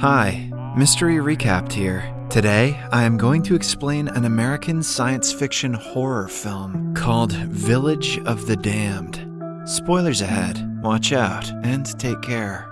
Hi, Mystery Recapped here. Today, I am going to explain an American science fiction horror film called Village of the Damned. Spoilers ahead, watch out, and take care.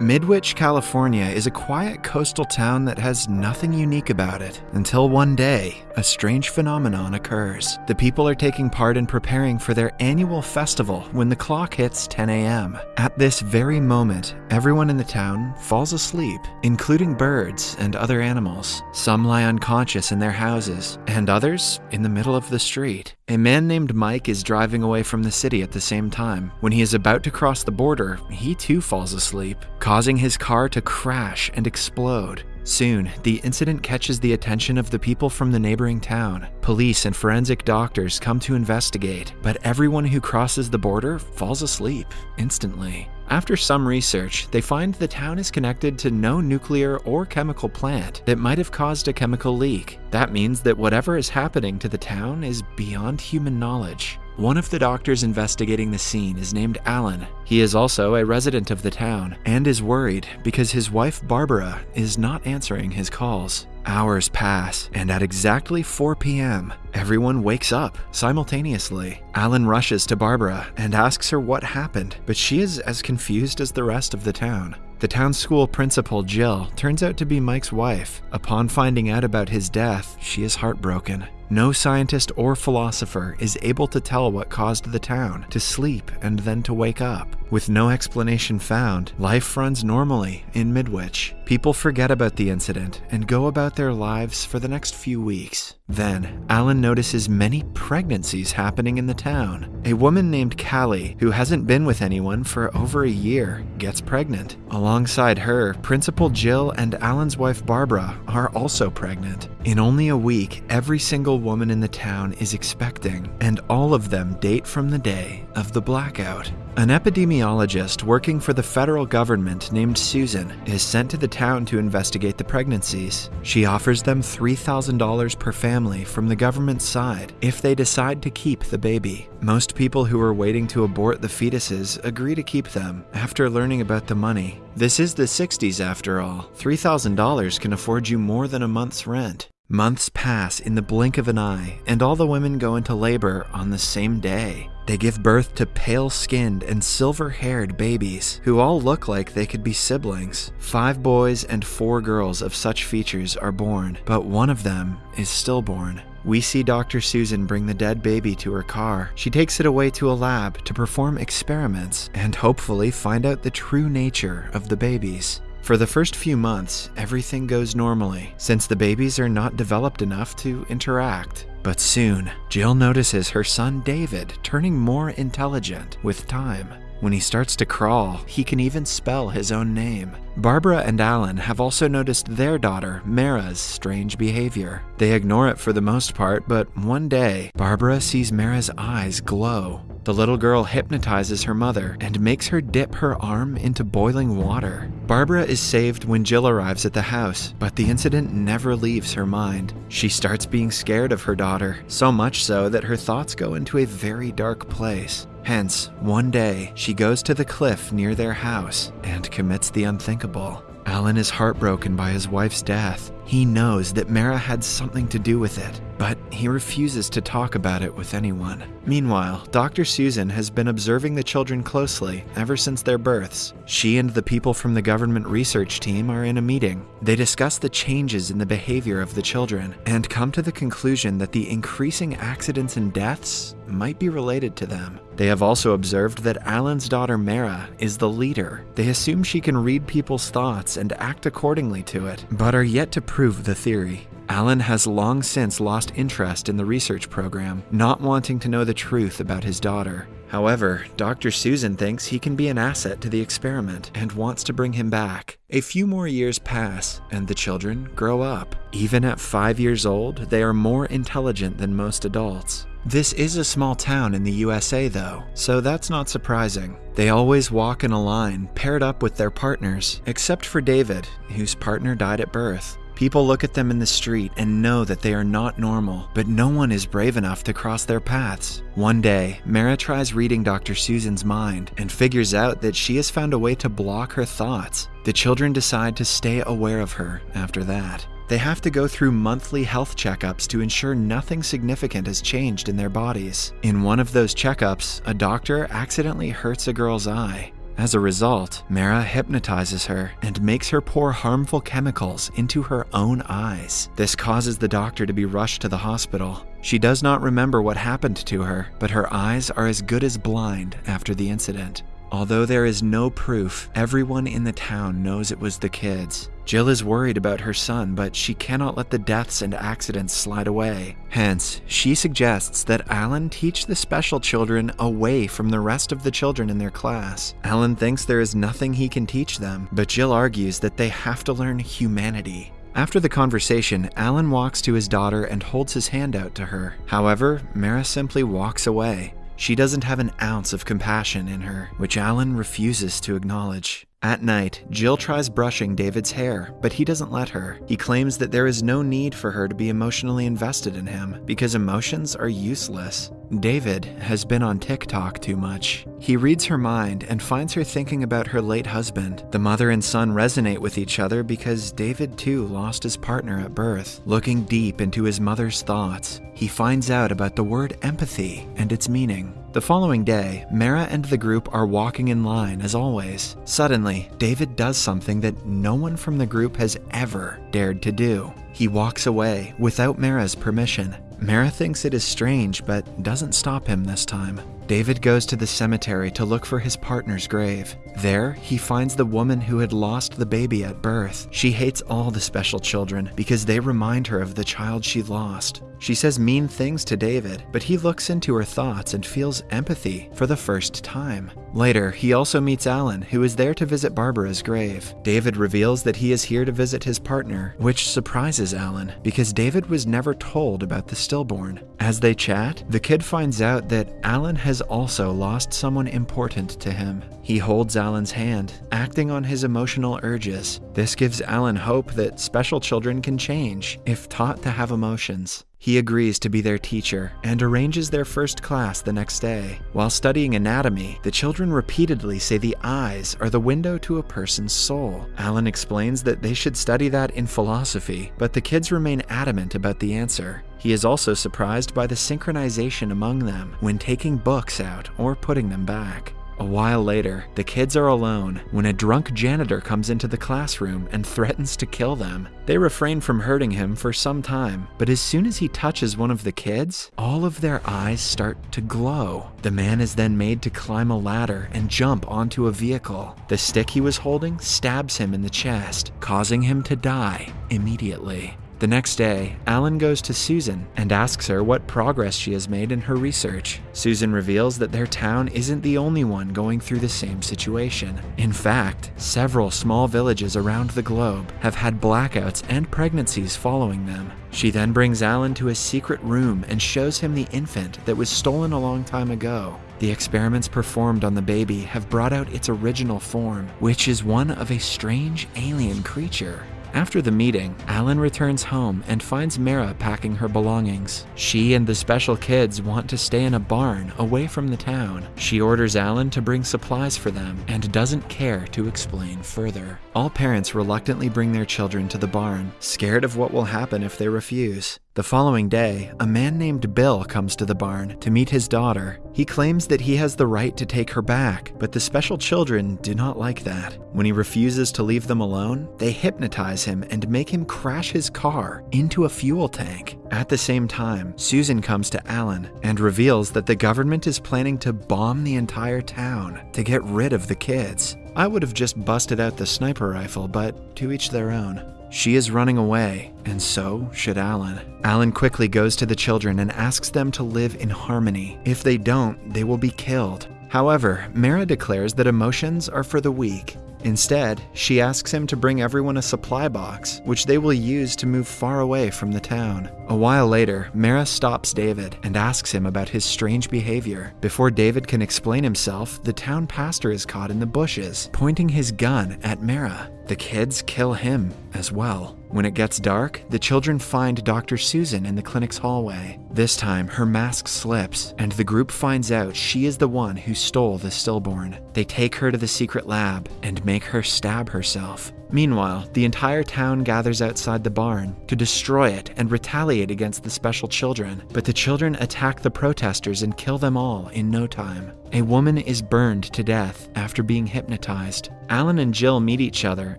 Midwich, California is a quiet coastal town that has nothing unique about it until one day, a strange phenomenon occurs. The people are taking part in preparing for their annual festival when the clock hits 10 a.m. At this very moment, everyone in the town falls asleep, including birds and other animals. Some lie unconscious in their houses, and others in the middle of the street. A man named Mike is driving away from the city at the same time. When he is about to cross the border, he too falls asleep, causing his car to crash and explode. Soon, the incident catches the attention of the people from the neighboring town. Police and forensic doctors come to investigate, but everyone who crosses the border falls asleep instantly. After some research, they find the town is connected to no nuclear or chemical plant that might have caused a chemical leak. That means that whatever is happening to the town is beyond human knowledge. One of the doctors investigating the scene is named Alan. He is also a resident of the town and is worried because his wife Barbara is not answering his calls. Hours pass, and at exactly 4 p.m., everyone wakes up simultaneously. Alan rushes to Barbara and asks her what happened, but she is as confused as the rest of the town. The town school principal, Jill, turns out to be Mike's wife. Upon finding out about his death, she is heartbroken. No scientist or philosopher is able to tell what caused the town to sleep and then to wake up. With no explanation found, life runs normally in Midwich. People forget about the incident and go about their lives for the next few weeks. Then, Alan notices many pregnancies happening in the town. A woman named Callie, who hasn't been with anyone for over a year, gets pregnant. Alongside her, Principal Jill and Alan's wife Barbara are also pregnant. In only a week, every single woman in the town is expecting, and all of them date from the day of the blackout. An epidemiologist working for the federal government named Susan is sent to the town to investigate the pregnancies. She offers them $3,000 per family from the government's side if they decide to keep the baby. Most people who are waiting to abort the fetuses agree to keep them after learning about the money. This is the 60s after all. $3,000 can afford you more than a month's rent. Months pass in the blink of an eye, and all the women go into labor on the same day. They give birth to pale skinned and silver haired babies who all look like they could be siblings. Five boys and four girls of such features are born, but one of them is stillborn. We see Dr. Susan bring the dead baby to her car. She takes it away to a lab to perform experiments and hopefully find out the true nature of the babies. For the first few months, everything goes normally, since the babies are not developed enough to interact. But soon, Jill notices her son David turning more intelligent with time. When he starts to crawl, he can even spell his own name. Barbara and Alan have also noticed their daughter, Mara's, strange behavior. They ignore it for the most part, but one day, Barbara sees Mara's eyes glow. The little girl hypnotizes her mother and makes her dip her arm into boiling water. Barbara is saved when Jill arrives at the house, but the incident never leaves her mind. She starts being scared of her daughter, so much so that her thoughts go into a very dark place. Hence, one day, she goes to the cliff near their house and commits the unthinkable. Alan is heartbroken by his wife's death. He knows that Mara had something to do with it, but he refuses to talk about it with anyone. Meanwhile, Dr. Susan has been observing the children closely ever since their births. She and the people from the government research team are in a meeting. They discuss the changes in the behavior of the children and come to the conclusion that the increasing accidents and deaths might be related to them. They have also observed that Alan's daughter Mara is the leader. They assume she can read people's thoughts and act accordingly to it, but are yet to prove the theory. Alan has long since lost interest in the research program, not wanting to know the truth about his daughter. However, Dr. Susan thinks he can be an asset to the experiment and wants to bring him back. A few more years pass, and the children grow up. Even at five years old, they are more intelligent than most adults. This is a small town in the USA, though, so that's not surprising. They always walk in a line, paired up with their partners, except for David, whose partner died at birth. People look at them in the street and know that they are not normal, but no one is brave enough to cross their paths. One day, Mara tries reading Dr. Susan's mind and figures out that she has found a way to block her thoughts. The children decide to stay aware of her after that. They have to go through monthly health checkups to ensure nothing significant has changed in their bodies. In one of those checkups, a doctor accidentally hurts a girl's eye. As a result, Mara hypnotizes her and makes her pour harmful chemicals into her own eyes. This causes the doctor to be rushed to the hospital. She does not remember what happened to her, but her eyes are as good as blind after the incident. Although there is no proof, everyone in the town knows it was the kids. Jill is worried about her son, but she cannot let the deaths and accidents slide away. Hence, she suggests that Alan teach the special children away from the rest of the children in their class. Alan thinks there is nothing he can teach them, but Jill argues that they have to learn humanity. After the conversation, Alan walks to his daughter and holds his hand out to her. However, Mara simply walks away. She doesn't have an ounce of compassion in her, which Alan refuses to acknowledge. At night, Jill tries brushing David's hair, but he doesn't let her. He claims that there is no need for her to be emotionally invested in him because emotions are useless. David has been on TikTok too much. He reads her mind and finds her thinking about her late husband. The mother and son resonate with each other because David too lost his partner at birth. Looking deep into his mother's thoughts, he finds out about the word empathy and its meaning. The following day, Mara and the group are walking in line as always. Suddenly, David does something that no one from the group has ever dared to do. He walks away without Mara's permission. Mara thinks it is strange, but doesn't stop him this time. David goes to the cemetery to look for his partner's grave. There, he finds the woman who had lost the baby at birth. She hates all the special children because they remind her of the child she lost. She says mean things to David, but he looks into her thoughts and feels empathy for the first time. Later, he also meets Alan, who is there to visit Barbara's grave. David reveals that he is here to visit his partner, which surprises Alan because David was never told about the stillborn. As they chat, the kid finds out that Alan has also lost someone important to him. He holds Alan's hand, acting on his emotional urges. This gives Alan hope that special children can change if taught to have emotions. He agrees to be their teacher and arranges their first class the next day. While studying anatomy, the children repeatedly say the eyes are the window to a person's soul. Alan explains that they should study that in philosophy, but the kids remain adamant about the answer. He is also surprised by the synchronization among them when taking books out or putting them back. A while later, the kids are alone when a drunk janitor comes into the classroom and threatens to kill them. They refrain from hurting him for some time, but as soon as he touches one of the kids, all of their eyes start to glow. The man is then made to climb a ladder and jump onto a vehicle. The stick he was holding stabs him in the chest, causing him to die immediately. The next day, Alan goes to Susan and asks her what progress she has made in her research. Susan reveals that their town isn't the only one going through the same situation. In fact, several small villages around the globe have had blackouts and pregnancies following them. She then brings Alan to a secret room and shows him the infant that was stolen a long time ago. The experiments performed on the baby have brought out its original form, which is one of a strange alien creature. After the meeting, Alan returns home and finds Mara packing her belongings. She and the special kids want to stay in a barn away from the town. She orders Alan to bring supplies for them and doesn't care to explain further. All parents reluctantly bring their children to the barn, scared of what will happen if they refuse. The following day, a man named Bill comes to the barn to meet his daughter. He claims that he has the right to take her back, but the special children do not like that. When he refuses to leave them alone, they hypnotize him and make him crash his car into a fuel tank. At the same time, Susan comes to Alan and reveals that the government is planning to bomb the entire town to get rid of the kids. I would have just busted out the sniper rifle, but to each their own. She is running away, and so should Alan. Alan quickly goes to the children and asks them to live in harmony. If they don't, they will be killed. However, Mara declares that emotions are for the weak. Instead, she asks him to bring everyone a supply box, which they will use to move far away from the town. A while later, Mara stops David and asks him about his strange behavior. Before David can explain himself, the town pastor is caught in the bushes, pointing his gun at Mara. The kids kill him as well. When it gets dark, the children find Dr. Susan in the clinic's hallway. This time, her mask slips, and the group finds out she is the one who stole the stillborn. They take her to the secret lab and make her stab herself. Meanwhile, the entire town gathers outside the barn to destroy it and retaliate against the special children, but the children attack the protesters and kill them all in no time. A woman is burned to death after being hypnotized. Alan and Jill meet each other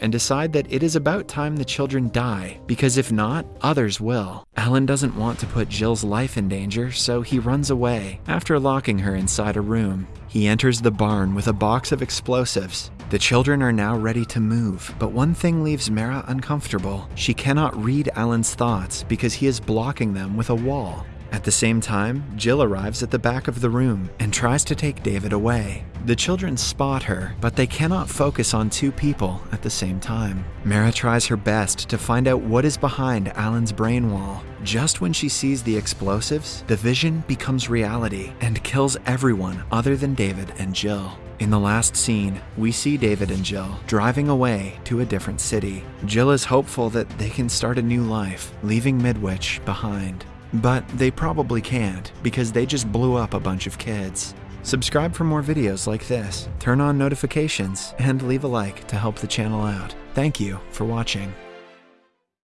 and decide that it is about time the children die, because if not, others will. Alan doesn't want to put Jill's life in danger, so he runs away after locking her inside a room. He enters the barn with a box of explosives. The children are now ready to move, but one thing leaves Mara uncomfortable. She cannot read Alan's thoughts because he is blocking them with a wall. At the same time, Jill arrives at the back of the room and tries to take David away. The children spot her, but they cannot focus on two people at the same time. Mara tries her best to find out what is behind Alan's brain wall. Just when she sees the explosives, the vision becomes reality and kills everyone other than David and Jill. In the last scene, we see David and Jill driving away to a different city. Jill is hopeful that they can start a new life, leaving Midwich behind. But they probably can't because they just blew up a bunch of kids. Subscribe for more videos like this, turn on notifications, and leave a like to help the channel out. Thank you for watching.